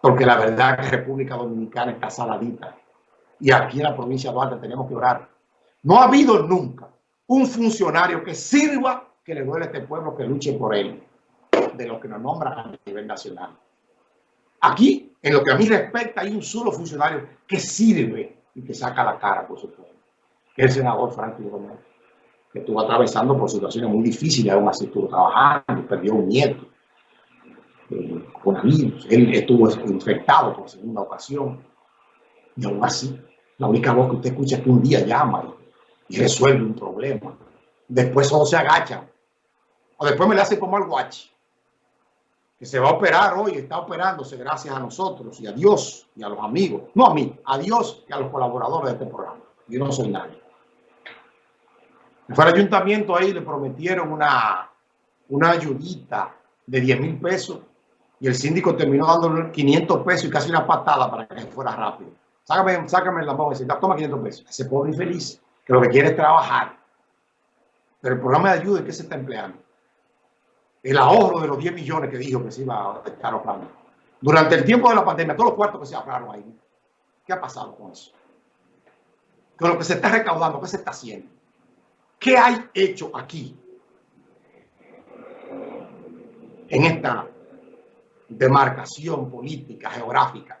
porque la verdad es que República Dominicana está saladita. Y aquí en la provincia de Duarte tenemos que orar. No ha habido nunca un funcionario que sirva que le duele a este pueblo que luche por él, de lo que nos nombran a nivel nacional. Aquí, en lo que a mí respecta, hay un solo funcionario que sirve y que saca la cara por su pueblo, es el senador Franklin Romero, que estuvo atravesando por situaciones muy difíciles, aún así estuvo trabajando, perdió un nieto eh, con virus, él estuvo infectado por segunda ocasión, y aún así, la única voz que usted escucha es que un día llama y, resuelve un problema. Después solo se agacha. O después me le hace como al guachi, que se va a operar hoy, está operándose gracias a nosotros y a Dios y a los amigos. No a mí, a Dios y a los colaboradores de este programa. Yo no soy nadie. Fue al ayuntamiento ahí, le prometieron una, una ayudita de 10 mil pesos y el síndico terminó dándole 500 pesos y casi una patada para que fuera rápido. Sácame, sácame la mano y dice, toma 500 pesos. Ese pobre infeliz que lo que quiere es trabajar. Pero el programa de ayuda, ¿en qué se está empleando? El ahorro de los 10 millones que dijo que se iba a estar ahorrando. Durante el tiempo de la pandemia, todos los cuartos que se ahorraron ahí. ¿Qué ha pasado con eso? Con lo que se está recaudando, ¿qué se está haciendo? ¿Qué hay hecho aquí? En esta demarcación política, geográfica.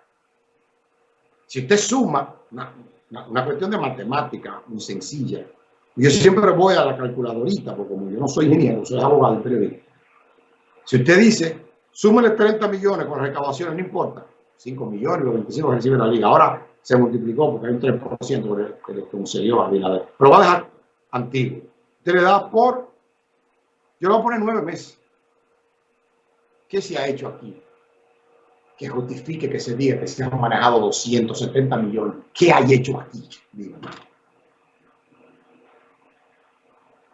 Si usted suma, una, cuestión de matemática muy sencilla, yo siempre voy a la calculadorita, porque como yo no soy ingeniero, soy abogado y periodista. Si usted dice, súmele 30 millones con recaudaciones, no importa, 5 millones, los 25 que recibe la liga. Ahora se multiplicó porque hay un 3% que le concedió a Binader. Pero va a dejar antiguo. Usted le da por, yo le voy a poner nueve meses. ¿Qué se ha hecho aquí? Que justifique que se diga que se han manejado 270 millones. ¿Qué hay hecho aquí?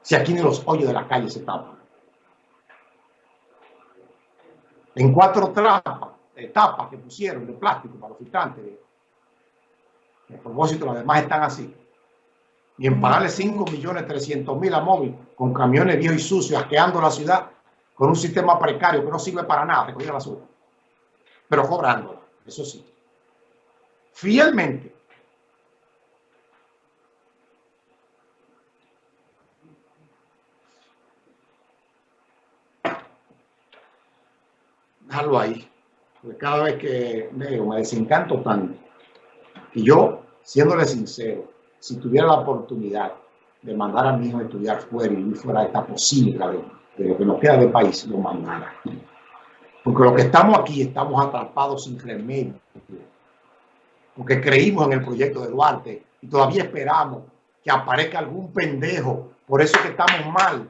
Si aquí ni los hoyos de la calle se tapan. En cuatro tapas, etapas que pusieron de plástico para los filtrantes. A propósito, las demás están así. Y en pagarle 5 millones 300 mil a móvil con camiones viejos y sucios, asqueando la ciudad, con un sistema precario que no sirve para nada, recoger la basura, pero cobrándola, eso sí, fielmente. Déjalo ahí, porque cada vez que leo me desencanto tanto. Y yo, siéndole sincero, si tuviera la oportunidad de mandar a mi hijo a estudiar fuera y fuera esta posible de lo que nos queda de país, lo mandara. Porque lo que estamos aquí, estamos atrapados sin remedio. Porque creímos en el proyecto de Duarte y todavía esperamos que aparezca algún pendejo. Por eso que estamos mal.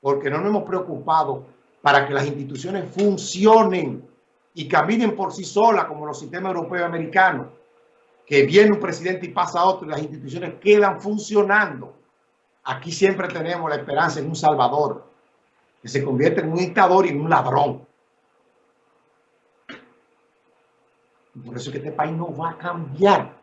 Porque no nos hemos preocupado para que las instituciones funcionen y caminen por sí solas como los sistemas europeos y americanos. Que viene un presidente y pasa otro y las instituciones quedan funcionando. Aquí siempre tenemos la esperanza en un salvador que se convierte en un dictador y en un ladrón. Por eso es que este país no va a cambiar.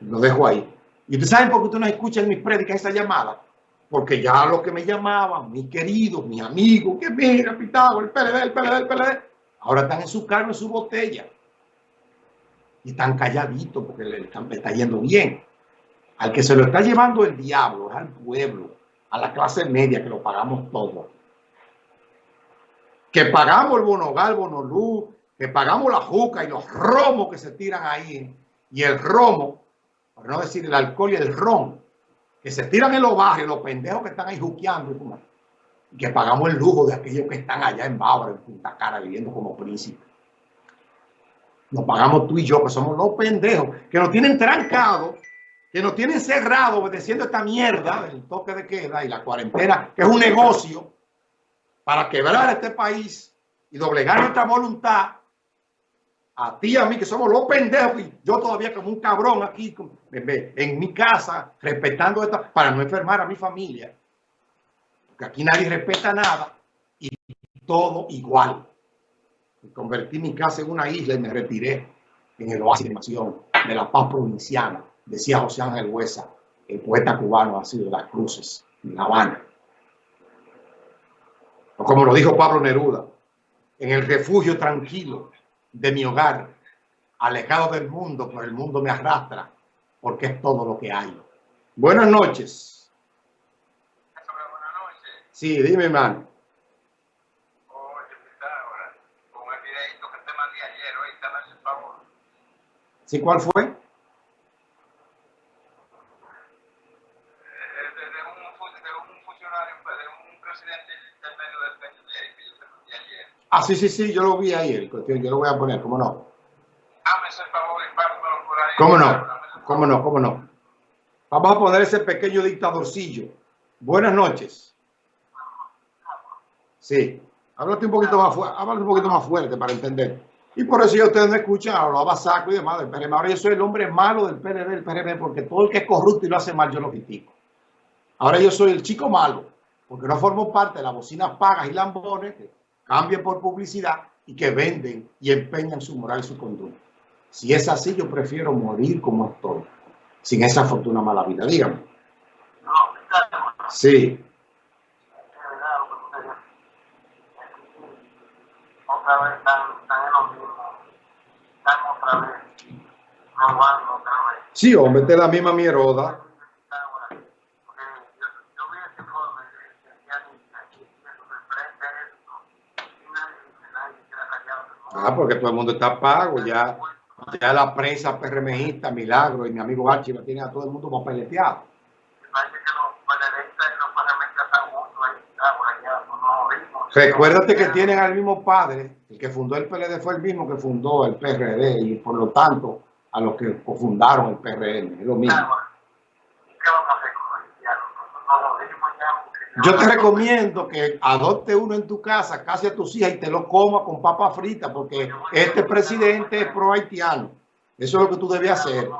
Lo dejo ahí. Y ustedes saben por qué ustedes no escuchan mis prédicas esa llamada. Porque ya los que me llamaban, mis queridos, mis amigos, que mira, pitado, el PLD, el PLD, el PLD, ahora están en su carne, en su botella y están calladitos porque le, están, está yendo bien. Al que se lo está llevando el diablo es al pueblo, a la clase media que lo pagamos todo. Que pagamos el bonogal, bonolú, que pagamos la juca y los romos que se tiran ahí. Y el romo, por no decir el alcohol y el ron, que se tiran en los barrios, los pendejos que están ahí juqueando y que pagamos el lujo de aquellos que están allá en Bávaro, en Punta Cara, viviendo como príncipes. Lo pagamos tú y yo, que somos los pendejos, que nos tienen trancado, que nos tienen cerrado obedeciendo esta mierda del toque de queda y la cuarentena, que es un negocio para quebrar este país y doblegar nuestra voluntad a ti y a mí, que somos los pendejos, y yo todavía como un cabrón aquí en mi casa, respetando esto, para no enfermar a mi familia. Porque aquí nadie respeta nada y todo igual convertí mi casa en una isla y me retiré en el oasis de nación de la paz provinciana, decía José Ángel Huesa, el poeta cubano ha sido de las cruces, en La Habana. O como lo dijo Pablo Neruda, en el refugio tranquilo de mi hogar, alejado del mundo, pero el mundo me arrastra, porque es todo lo que hay. Buenas noches. Buenas noches. Sí, dime, hermano. Oye, ahora? Con el videito que te mandé ayer, hoy, dame ese favor. ¿Sí cuál fue? De, de, un, de un funcionario, pues, de un presidente del medio del PND que yo te mandé ayer. Ah, sí, sí, sí, yo lo vi ayer. Yo lo voy a poner, ¿cómo no? Ahí. ¿Cómo no? ¿Cómo no? ¿Cómo no? Vamos a poner ese pequeño dictadorcillo. Buenas noches. Sí. Háblate un poquito más fuerte, háblate un poquito más fuerte para entender. Y por eso yo ustedes me escuchan, hablaba saco y demás del PRM. Ahora yo soy el hombre malo del PRD, del PRM, porque todo el que es corrupto y lo hace mal, yo lo critico. Ahora yo soy el chico malo, porque no formo parte de las bocinas pagas y lambones que cambian por publicidad y que venden y empeñan su moral y su conducta. Si es así, yo prefiero morir como estoy, sin esa fortuna mala vida. Dígame. No. Sí. Otra vez están, están en lo mismo. Están otra vez. Robando otra vez. Sí, hombre, es la misma mierda. Ah, porque todo el mundo está pago, ya, ya la prensa PRMista, Milagro y mi amigo Archie lo tienen a todo el mundo papeleteado. Recuérdate que tienen al mismo padre, el que fundó el PLD fue el mismo que fundó el PRD y por lo tanto a los que fundaron el PRM, es lo mismo. Yo te recomiendo que adopte uno en tu casa, casi a tus hijas y te lo coma con papa frita, porque este presidente es pro haitiano. Eso es lo que tú debes hacer.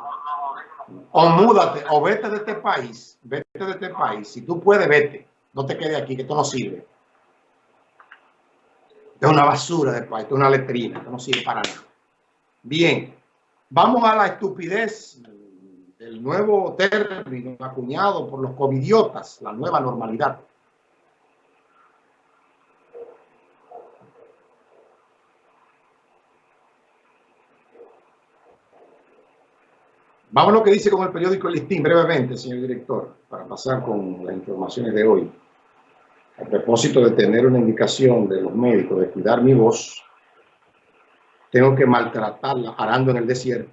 O múdate, o vete de este país, vete de este país. Si tú puedes, vete. No te quedes aquí, que esto no sirve. Es una basura de país, es una letrina, esto no sirve para nada. Bien, vamos a la estupidez el nuevo término acuñado por los covidiotas, la nueva normalidad. Vamos a lo que dice con el periódico El Listín, brevemente, señor director, para pasar con las informaciones de hoy. A propósito de tener una indicación de los médicos de cuidar mi voz, tengo que maltratarla arando en el desierto